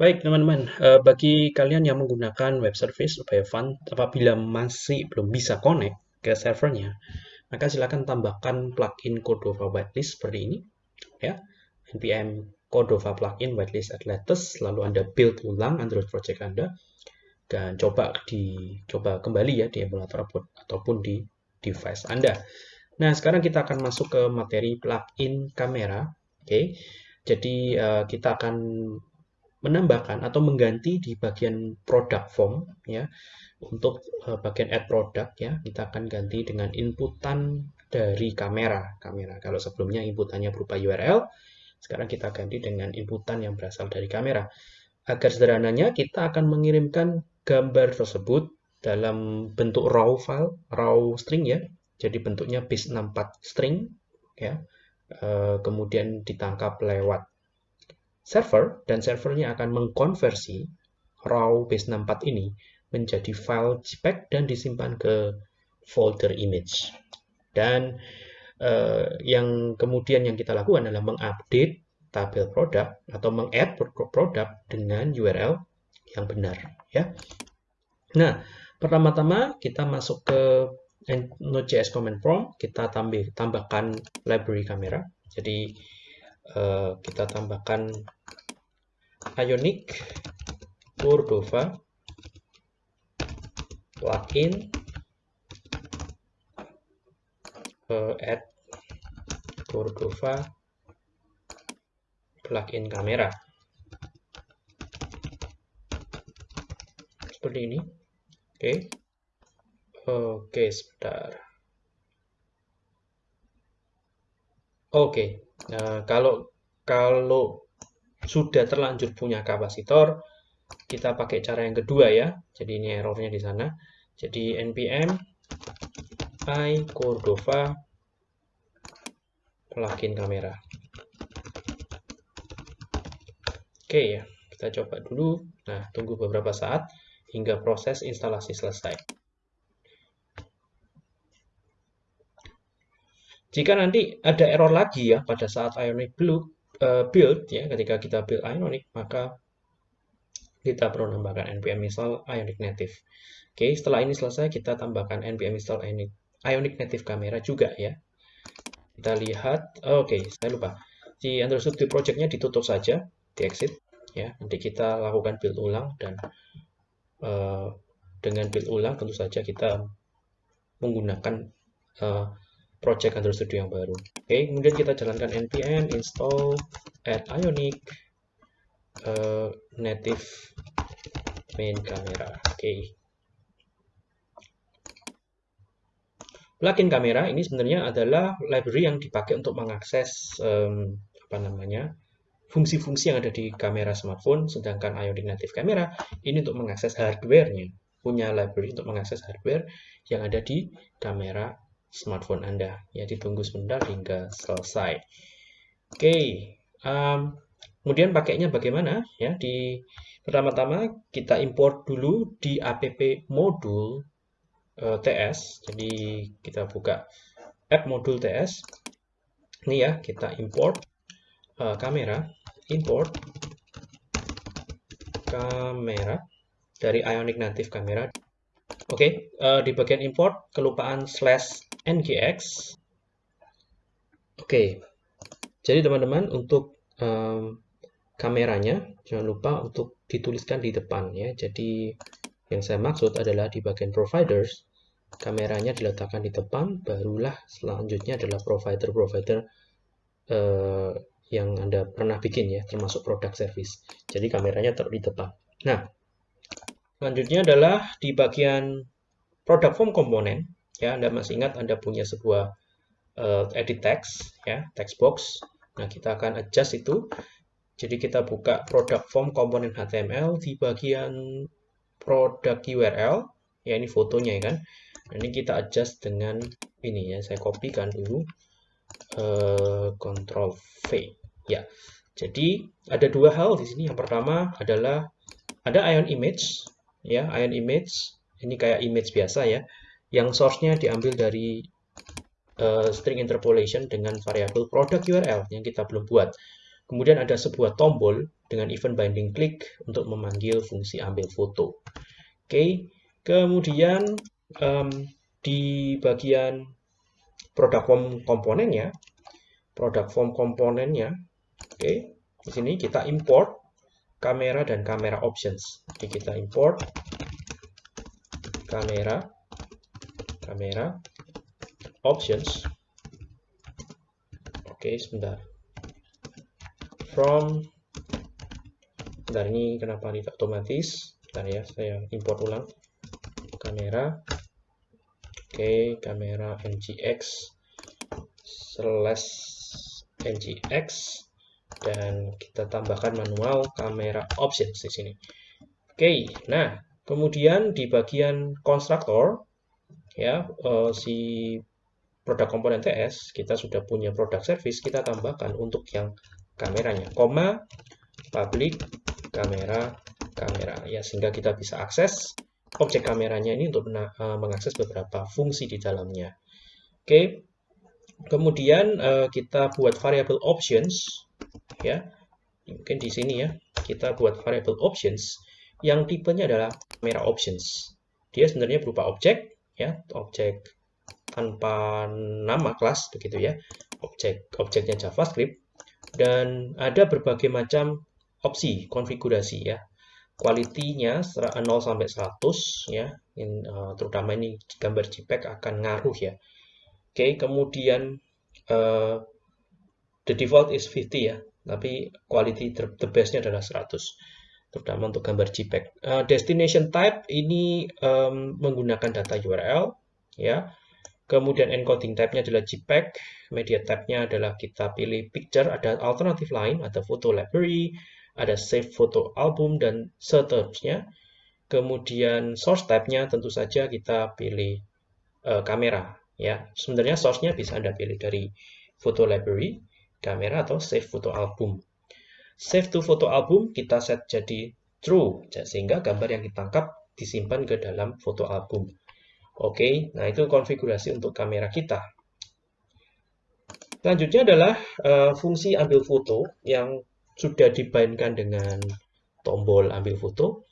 Baik teman-teman, eh, bagi kalian yang menggunakan web service supaya fun, apabila masih belum bisa connect ke servernya, maka silakan tambahkan plugin Cordova whitelist seperti ini, ya, npm Cordova plugin whitelist at latest, lalu Anda build ulang Android project Anda, dan coba dicoba kembali ya di emulator ataupun di device Anda. Nah, sekarang kita akan masuk ke materi plugin kamera, oke. Okay? Jadi uh, kita akan menambahkan atau mengganti di bagian product form ya untuk uh, bagian add product ya kita akan ganti dengan inputan dari kamera kamera. Kalau sebelumnya inputannya berupa URL sekarang kita ganti dengan inputan yang berasal dari kamera. Agar sederhananya kita akan mengirimkan gambar tersebut dalam bentuk raw file raw string ya. Jadi bentuknya base64 string ya uh, kemudian ditangkap lewat server dan servernya akan mengkonversi raw base64 ini menjadi file JPEG dan disimpan ke folder image. Dan eh, yang kemudian yang kita lakukan adalah mengupdate tabel produk atau mengadd produk dengan URL yang benar ya. Nah, pertama-tama kita masuk ke Node.js command prompt, kita tambah, tambahkan library kamera. Jadi Eh, kita tambahkan Ionic Cordova plugin uh, add Cordova plugin kamera. Seperti ini. Oke. Okay. oke okay, sebentar oke. Nah, kalau kalau sudah terlanjur punya kapasitor, kita pakai cara yang kedua ya. Jadi ini errornya di sana. Jadi npm i Cordova plugin kamera. Oke ya, kita coba dulu. Nah, tunggu beberapa saat hingga proses instalasi selesai. Jika nanti ada error lagi ya pada saat Ionic eh, build ya ketika kita build Ionic maka kita perlu tambahkan npm install Ionic native. Oke, setelah ini selesai kita tambahkan npm install Ionic, Ionic native camera juga ya. Kita lihat, oke, saya lupa. Di Android Studio project-nya ditutup saja, di exit ya. Nanti kita lakukan build ulang dan uh, dengan build ulang tentu saja kita menggunakan uh, project Android Studio yang baru. Oke, okay, kemudian kita jalankan npm install add ionic uh, native main camera. Oke. Okay. Plugin kamera ini sebenarnya adalah library yang dipakai untuk mengakses um, apa namanya fungsi-fungsi yang ada di kamera smartphone, sedangkan Ionic Native Camera ini untuk mengakses hardware-nya, punya library untuk mengakses hardware yang ada di kamera smartphone Anda. Ya, ditunggu sebentar hingga selesai. Oke, okay. um, kemudian pakainya bagaimana? Ya, di pertama-tama kita import dulu di app modul uh, TS. Jadi kita buka app modul TS. Ini ya, kita import uh, kamera, import kamera dari Ionic Native Camera. Oke, okay, uh, di bagian import kelupaan slash ngx. Oke, jadi teman-teman untuk um, kameranya jangan lupa untuk dituliskan di depan ya. Jadi yang saya maksud adalah di bagian providers kameranya diletakkan di depan, barulah selanjutnya adalah provider-provider uh, yang Anda pernah bikin ya, termasuk produk service. Jadi kameranya taruh di depan. Nah, selanjutnya adalah di bagian product form komponen ya Anda masih ingat Anda punya sebuah uh, edit text ya text box. Nah kita akan adjust itu. Jadi kita buka product form komponen HTML di bagian product URL ya ini fotonya ya kan. Nah, ini kita adjust dengan ini ya. Saya kopikan dulu. Uh, Ctrl V ya. Jadi ada dua hal di sini. Yang pertama adalah ada ion image ya ion image. Ini kayak image biasa ya yang source-nya diambil dari uh, string interpolation dengan variabel product URL yang kita belum buat. Kemudian ada sebuah tombol dengan event binding click untuk memanggil fungsi ambil foto. Oke, kemudian um, di bagian product form komponennya, product form komponennya, oke, di sini kita import kamera dan kamera options. Jadi kita import kamera, kamera, options. Oke, sebentar. From, sebentar ini kenapa tidak otomatis? Bentar ya, saya import ulang. Kamera, oke, kamera ngx slash ngx dan kita tambahkan manual kamera options di sini. Oke, nah kemudian di bagian konstruktor ya uh, si produk komponen TS kita sudah punya produk service kita tambahkan untuk yang kameranya, koma public kamera kamera ya sehingga kita bisa akses objek kameranya ini untuk uh, mengakses beberapa fungsi di dalamnya. Oke. Kemudian uh, kita buat variable options ya. Mungkin di sini ya. Kita buat variable options yang tipenya adalah kamera options. Dia sebenarnya berupa objek ya, objek tanpa nama kelas begitu ya. Objek objeknya JavaScript dan ada berbagai macam opsi konfigurasi ya quality-nya 0 sampai 100 ya. In, uh, terutama ini gambar JPEG akan ngaruh ya. Oke, okay, kemudian uh, the default is 50 ya, tapi quality the best-nya adalah 100 terutama untuk gambar JPEG. Uh, destination type ini um, menggunakan data URL ya. Kemudian encoding type-nya adalah JPEG, media type-nya adalah kita pilih picture, ada alternatif lain, ada photo library, ada save foto album dan seterusnya. Kemudian source type-nya tentu saja kita pilih uh, kamera ya. Sebenarnya source-nya bisa Anda pilih dari foto library, kamera atau save foto album. Save to foto album kita set jadi true sehingga gambar yang ditangkap disimpan ke dalam foto album. Oke, nah itu konfigurasi untuk kamera kita. Selanjutnya adalah uh, fungsi ambil foto yang sudah dibainkan dengan tombol ambil foto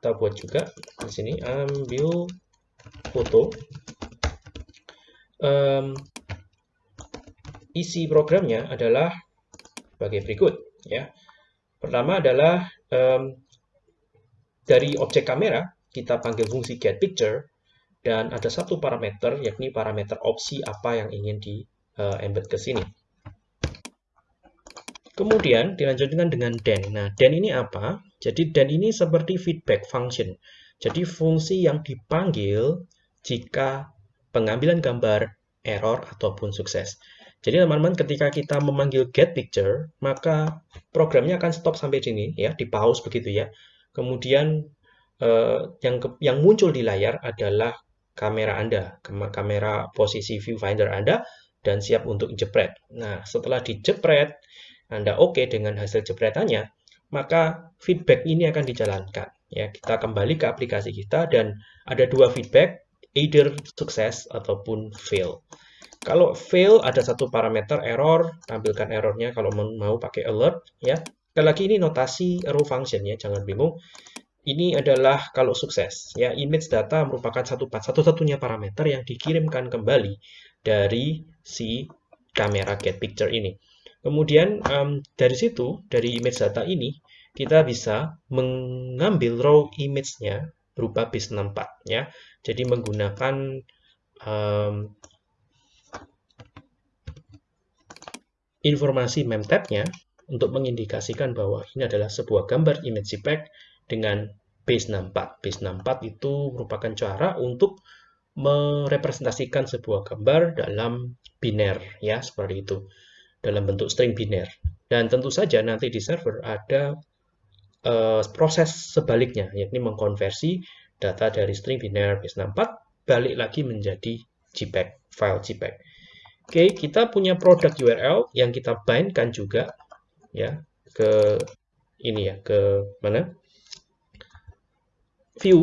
kita buat juga di sini ambil foto um, isi programnya adalah sebagai berikut ya pertama adalah um, dari objek kamera kita panggil fungsi get picture dan ada satu parameter yakni parameter opsi apa yang ingin di uh, embed ke sini Kemudian dilanjutkan dengan den. Nah, den ini apa? Jadi den ini seperti feedback function. Jadi fungsi yang dipanggil jika pengambilan gambar error ataupun sukses. Jadi teman-teman ketika kita memanggil get picture, maka programnya akan stop sampai sini ya, di pause begitu ya. Kemudian eh, yang ke, yang muncul di layar adalah kamera Anda, kamera posisi viewfinder Anda dan siap untuk jepret. Nah, setelah dijepret, anda oke okay dengan hasil jepretannya, maka feedback ini akan dijalankan. Ya, kita kembali ke aplikasi kita dan ada dua feedback, either sukses ataupun fail. Kalau fail ada satu parameter error, tampilkan errornya kalau mau pakai alert ya. Sekali lagi ini notasi row function ya, jangan bingung. Ini adalah kalau sukses ya, image data merupakan satu satu-satunya parameter yang dikirimkan kembali dari si kamera get picture ini. Kemudian um, dari situ, dari image data ini, kita bisa mengambil raw image-nya berupa base 64 ya. Jadi menggunakan um, informasi memtab-nya untuk mengindikasikan bahwa ini adalah sebuah gambar image JPEG dengan base 64. Base 64 itu merupakan cara untuk merepresentasikan sebuah gambar dalam biner ya seperti itu dalam bentuk string biner. Dan tentu saja nanti di server ada uh, proses sebaliknya, yakni mengkonversi data dari string biner base64 balik lagi menjadi JPEG, file JPEG. Oke, kita punya produk URL yang kita bindkan juga ya ke ini ya, ke mana? View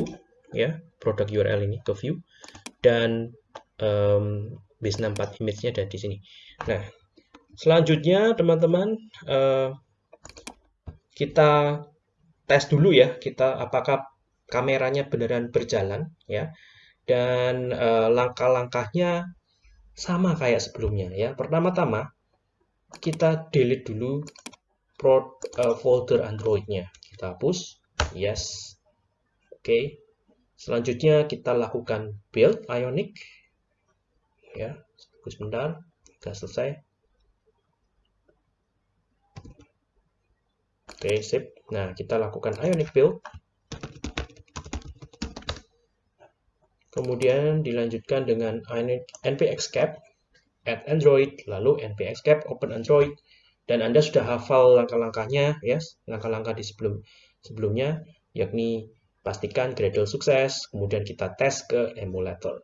ya, produk URL ini ke view dan um, base64 image-nya ada di sini. Nah, Selanjutnya, teman-teman, uh, kita tes dulu ya, kita apakah kameranya beneran berjalan ya. Dan uh, langkah-langkahnya sama kayak sebelumnya ya. Pertama-tama kita delete dulu uh, folder Android-nya. Kita hapus, yes. Oke. Okay. Selanjutnya kita lakukan build Ionic. Ya, tunggu sebentar. Sudah selesai. Oke, okay, sip. Nah, kita lakukan Ionic build. Kemudian dilanjutkan dengan npxcap add Android, lalu npxcap open Android. Dan Anda sudah hafal langkah-langkahnya, ya, yes, langkah-langkah di sebelum sebelumnya, yakni pastikan Gradle sukses, kemudian kita tes ke emulator.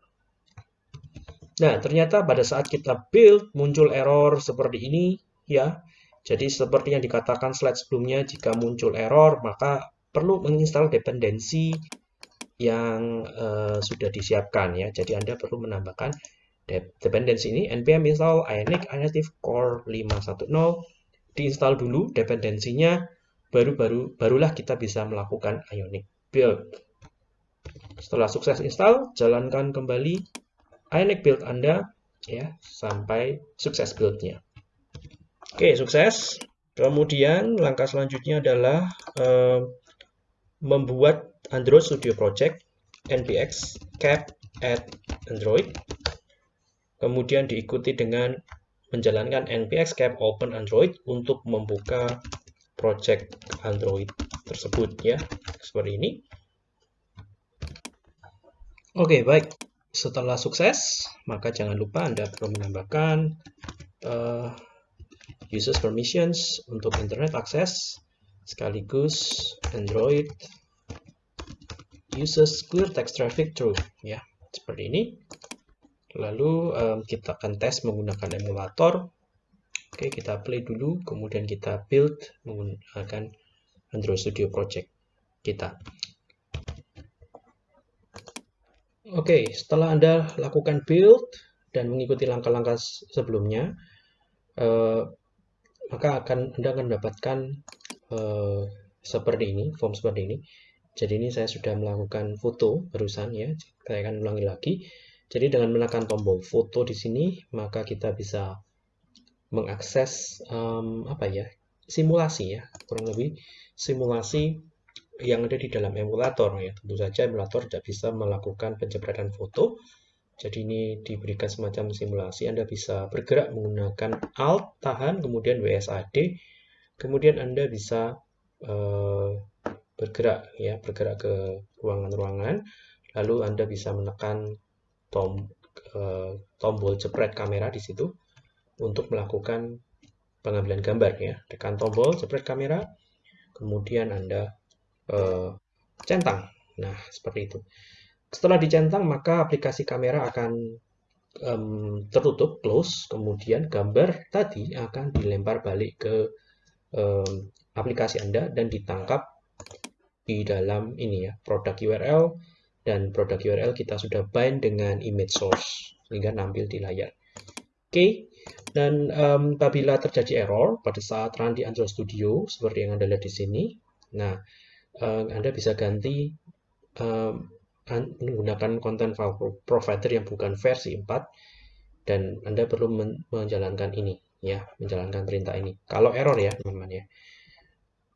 Nah, ternyata pada saat kita build muncul error seperti ini, ya. Jadi seperti yang dikatakan slide sebelumnya, jika muncul error, maka perlu menginstal dependensi yang uh, sudah disiapkan ya. Jadi Anda perlu menambahkan dependensi ini npm install ionic inative core 510 diinstal dulu dependensinya baru baru barulah kita bisa melakukan ionic build. Setelah sukses install, jalankan kembali ionic build Anda ya sampai sukses buildnya. Oke, sukses. Kemudian langkah selanjutnya adalah uh, membuat Android Studio Project npx cap add Android. Kemudian diikuti dengan menjalankan npx cap open Android untuk membuka project Android tersebut ya. Seperti ini. Oke, baik. Setelah sukses, maka jangan lupa Anda perlu menambahkan uh, users permissions untuk internet access sekaligus Android uses clear text traffic true ya seperti ini. Lalu um, kita akan tes menggunakan emulator. Oke kita play dulu. Kemudian kita build menggunakan Android Studio Project kita. Oke setelah anda lakukan build dan mengikuti langkah-langkah sebelumnya uh, maka akan anda akan mendapatkan uh, seperti ini form seperti ini jadi ini saya sudah melakukan foto barusan ya. Saya akan ulangi lagi. Jadi dengan menekan tombol foto di sini, maka kita bisa mengakses um, apa ya simulasi ya kurang lebih simulasi yang ada di dalam emulator ya tentu saja emulator tidak bisa melakukan penjepretan foto jadi ini diberikan semacam simulasi Anda bisa bergerak menggunakan Alt tahan kemudian WSAD kemudian Anda bisa uh, bergerak ya bergerak ke ruangan-ruangan. Lalu Anda bisa menekan tom, tombol jepret kamera di situ untuk melakukan pengambilan gambar ya. Tekan tombol jepret kamera kemudian Anda uh, centang. Nah seperti itu. Setelah dicentang maka aplikasi kamera akan um, tertutup close kemudian gambar tadi akan dilempar balik ke um, aplikasi Anda dan ditangkap di dalam ini ya produk URL dan produk URL kita sudah bind dengan image source sehingga nampil di layar. Oke, okay. dan um, apabila terjadi error pada saat run di Android Studio seperti yang Anda lihat di sini, nah um, Anda bisa ganti um, menggunakan content file provider yang bukan versi 4 dan Anda perlu menjalankan ini ya, menjalankan perintah ini. Kalau error ya, teman-teman ya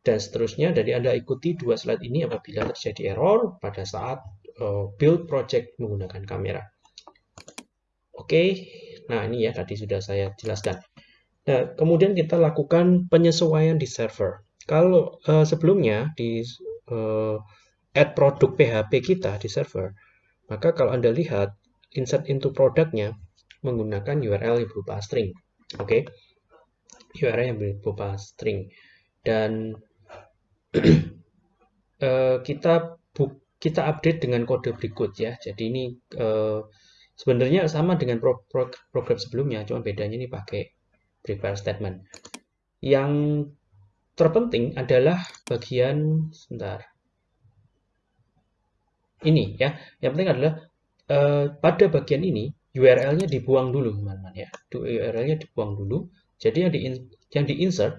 dan seterusnya. Jadi Anda ikuti dua slide ini apabila terjadi error pada saat uh, build project menggunakan kamera. Oke, nah ini ya tadi sudah saya jelaskan. Nah, kemudian kita lakukan penyesuaian di server. Kalau uh, sebelumnya di uh, add produk PHP kita di server, maka kalau Anda lihat insert into produknya menggunakan URL yang berupa string. Oke. Okay? URL yang berupa string. Dan uh, kita kita update dengan kode berikut ya. Jadi ini uh, sebenarnya sama dengan pro, pro, program sebelumnya, cuma bedanya ini pakai prepare statement. Yang terpenting adalah bagian sebentar. Ini ya. Yang penting adalah uh, pada bagian ini URL-nya dibuang dulu, teman-teman ya. URL-nya dibuang dulu. Jadi yang di yang di insert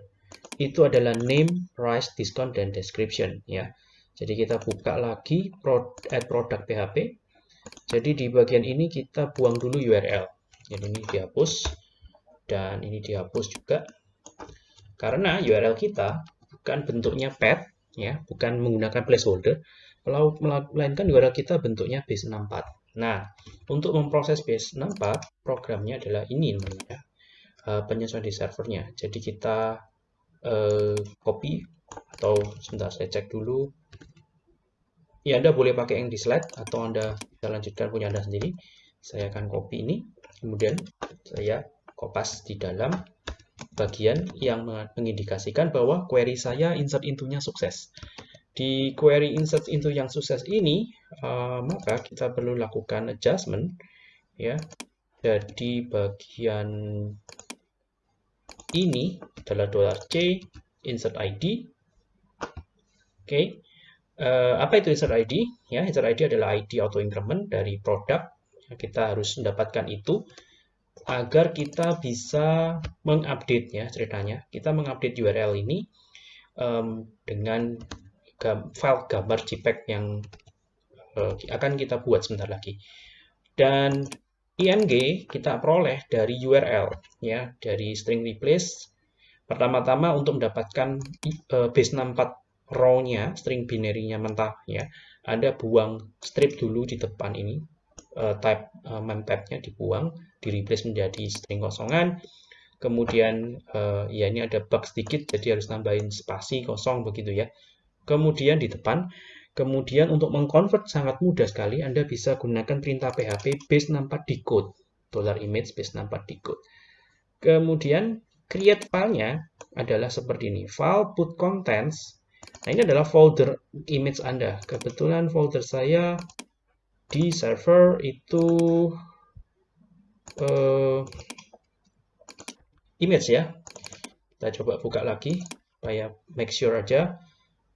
itu adalah name, price, discount, dan description ya. Jadi kita buka lagi add product PHP. Jadi di bagian ini kita buang dulu URL. Jadi ini dihapus dan ini dihapus juga. Karena URL kita bukan bentuknya path ya, bukan menggunakan placeholder, melainkan URL kita bentuknya base 64. Nah, untuk memproses base 64, programnya adalah ini namanya, uh, penyesuaian di servernya. Jadi kita uh, copy atau sebentar saya cek dulu ya Anda boleh pakai yang di slide atau Anda bisa lanjutkan punya Anda sendiri. Saya akan copy ini, kemudian saya kopas di dalam bagian yang mengindikasikan bahwa query saya insert into-nya sukses. Di query insert into yang sukses ini, uh, maka kita perlu lakukan adjustment ya. Jadi bagian ini adalah $c insert ID. Oke. Okay. Uh, apa itu insert ID? Ya, insert ID adalah ID auto increment dari produk. Kita harus mendapatkan itu agar kita bisa mengupdate ya ceritanya. Kita mengupdate URL ini um, dengan gam file gambar JPEG yang uh, akan kita buat sebentar lagi. Dan IMG kita peroleh dari URL ya, dari string replace. Pertama-tama untuk mendapatkan uh, base 64 row-nya, string binary-nya mentah ya, Anda buang strip dulu di depan ini, uh, type uh, memtab-nya dibuang, di replace menjadi string kosongan. Kemudian ya ini ada bug sedikit, jadi harus nambahin spasi kosong begitu ya. Kemudian di depan, kemudian untuk mengconvert sangat mudah sekali, Anda bisa gunakan perintah PHP base 64 decode, dollar image base 64 decode. Kemudian create filenya adalah seperti ini, file put contents Nah, ini adalah folder image Anda. Kebetulan folder saya di server itu uh, image ya. Kita coba buka lagi supaya make sure aja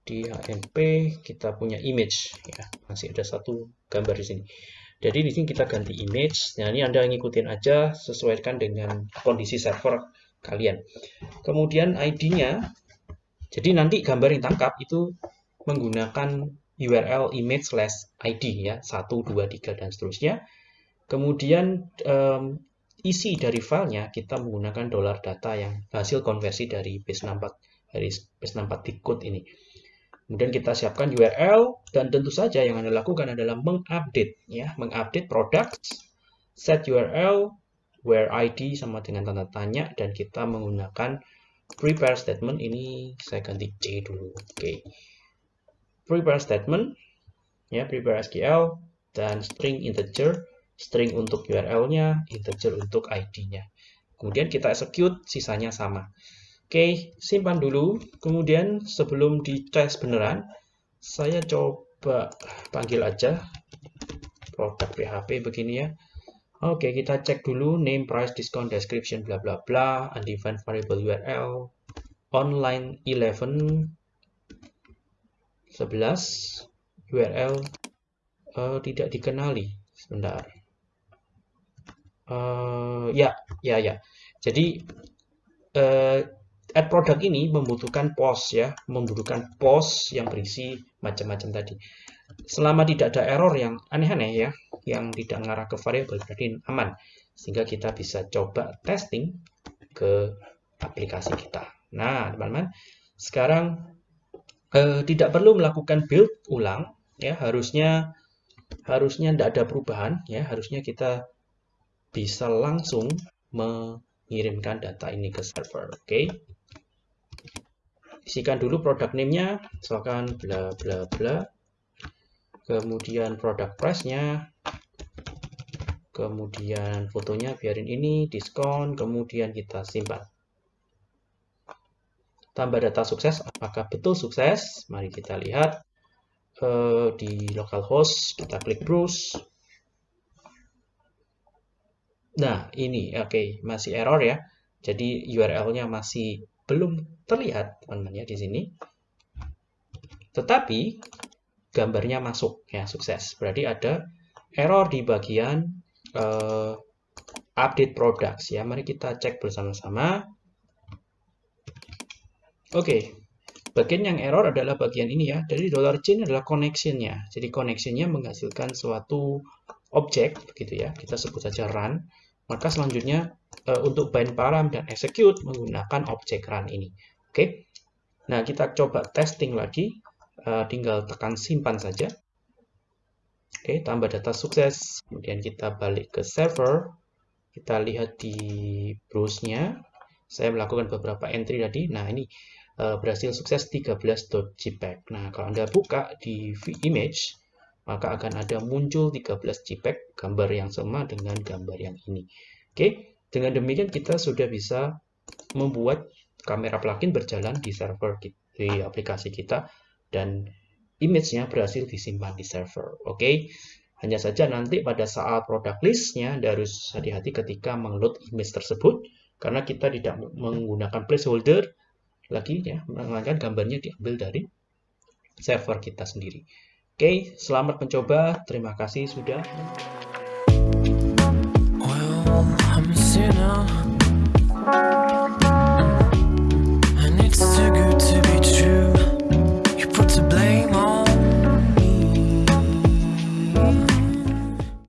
di HMP kita punya image ya. Masih ada satu gambar di sini. Jadi di sini kita ganti image. Nah, ini Anda ngikutin aja sesuaikan dengan kondisi server kalian. Kemudian ID-nya jadi nanti gambar yang tangkap itu menggunakan URL image slash ID ya, 1, 2, 3, dan seterusnya. Kemudian um, isi dari filenya kita menggunakan dollar data yang hasil konversi dari base 64 dari base 64 decode ini. Kemudian kita siapkan URL dan tentu saja yang Anda lakukan adalah mengupdate ya, mengupdate products, set URL where ID sama dengan tanda tanya dan kita menggunakan prepare statement ini saya ganti C dulu. Oke. Okay. Prepare statement ya, prepare SQL dan string integer, string untuk URL-nya, integer untuk ID-nya. Kemudian kita execute, sisanya sama. Oke, simpan dulu. Kemudian sebelum dites beneran, saya coba panggil aja produk PHP begini ya. Oke, kita cek dulu name, price, discount, description, bla bla bla, undefined variable URL, online 11 11 URL uh, tidak dikenali. Sebentar. Uh, ya, ya, ya. Jadi uh, add product ini membutuhkan post ya, membutuhkan post yang berisi macam-macam tadi. Selama tidak ada error yang aneh-aneh ya, yang tidak mengarah ke variabel berarti aman. Sehingga kita bisa coba testing ke aplikasi kita. Nah, teman-teman, sekarang eh, tidak perlu melakukan build ulang ya, harusnya harusnya tidak ada perubahan ya, harusnya kita bisa langsung mengirimkan data ini ke server. Oke. Okay? Isikan dulu produk name-nya, misalkan bla bla bla kemudian produk price-nya, kemudian fotonya biarin ini, diskon, kemudian kita simpan. Tambah data sukses, apakah betul sukses? Mari kita lihat uh, di localhost, kita klik browse. Nah, ini oke, okay, masih error ya. Jadi URL-nya masih belum terlihat, teman-teman ya di sini. Tetapi gambarnya masuk ya sukses. Berarti ada error di bagian uh, update products ya. Mari kita cek bersama-sama. Oke, bagian yang error adalah bagian ini ya. Jadi dollar $ch adalah connection-nya. Jadi connection-nya menghasilkan suatu objek, begitu ya. Kita sebut saja run. Maka selanjutnya uh, untuk bind param dan execute menggunakan objek run ini. Oke. Nah, kita coba testing lagi. Uh, tinggal tekan simpan saja. Oke, tambah data sukses. Kemudian kita balik ke server. Kita lihat di browse-nya. Saya melakukan beberapa entry tadi. Nah, ini uh, berhasil sukses 13.jpg. Nah, kalau Anda buka di image, maka akan ada muncul 13 JPEG gambar yang sama dengan gambar yang ini. Oke, dengan demikian kita sudah bisa membuat kamera plugin berjalan di server di aplikasi kita dan image-nya berhasil disimpan di server. Oke, okay? hanya saja nanti pada saat product list-nya harus hati-hati ketika mengload image tersebut karena kita tidak menggunakan placeholder lagi ya, melainkan gambarnya diambil dari server kita sendiri. Oke, okay, selamat mencoba. Terima kasih sudah. you know.